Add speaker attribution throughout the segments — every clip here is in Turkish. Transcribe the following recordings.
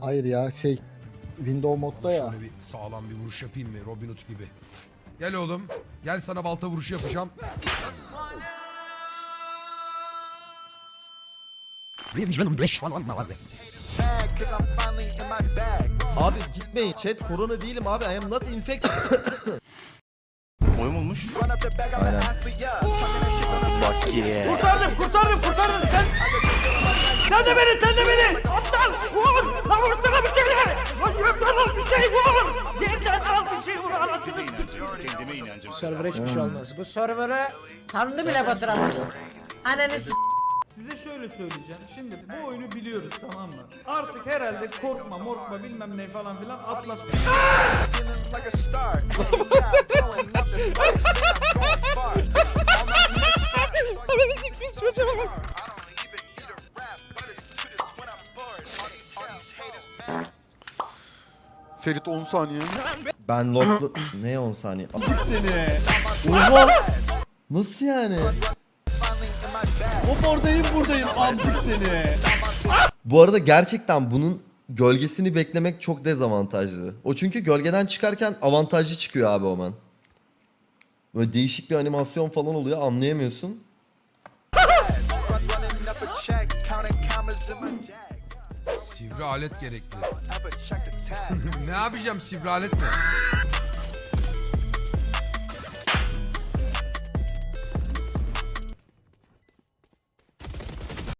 Speaker 1: Hayır ya şey Window modda ya.
Speaker 2: Şöyle bir sağlam bir vuruş yapayım mı? Robin Hood gibi. Gel oğlum. Gel sana balta vuruşu yapacağım.
Speaker 3: Abi gitmeyin chat korona değilim abi I am not infected.
Speaker 4: Oyun olmuş.
Speaker 3: Aynen.
Speaker 4: Bak ye.
Speaker 5: Kurtardım kurtardım kurtardım sen. Sen de beni sen de beni. Aptal
Speaker 4: Kendime inancım.
Speaker 6: Server'a hiçbir şey olmaz. Bu server'ı kandı bile batıramaz. Ananı s-
Speaker 5: Size şöyle söyleyeceğim. Şimdi bu oyunu biliyoruz tamam mı? Artık herhalde korkma morkma bilmem ne falan filan atlas.
Speaker 7: Ferit 10 saniye.
Speaker 3: Ben locklu... ne 10 saniye? seni. Oha! Nasıl yani?
Speaker 4: Hop oradayım buradayım amcık seni.
Speaker 3: Bu arada gerçekten bunun gölgesini beklemek çok dezavantajlı. O çünkü gölgeden çıkarken avantajlı çıkıyor abi Omen. Böyle değişik bir animasyon falan oluyor anlayamıyorsun.
Speaker 2: Sivri alet gerekli. ne yapacağım sivri aletle?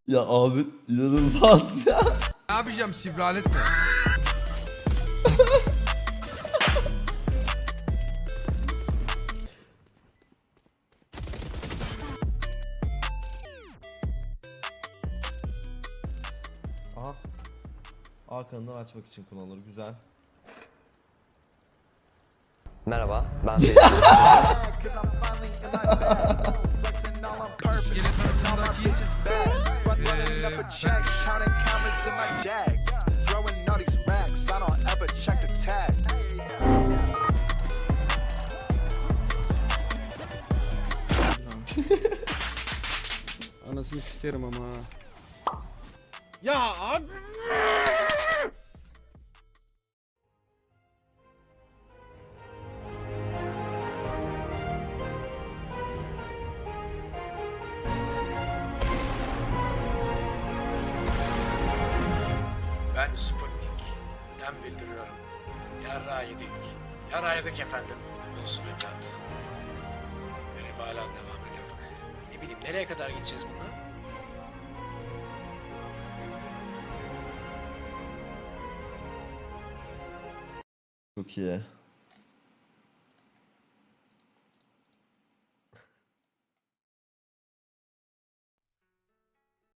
Speaker 3: Ya abi inanılmaz ya.
Speaker 2: Ne yapacağım sivri aletle?
Speaker 3: Aha. A kanalını açmak için kullanılır. Güzel.
Speaker 8: Merhaba, ben
Speaker 2: eee,
Speaker 9: Anasını sikerim ama.
Speaker 4: Ya abi.
Speaker 6: Ben Sputnik'ten bildiriyorum. Yarra yedik. Efendim. Olsun evlat. Görev hala devam ediyor. Ne bileyim nereye kadar gideceğiz bunu?
Speaker 3: Çok iyi.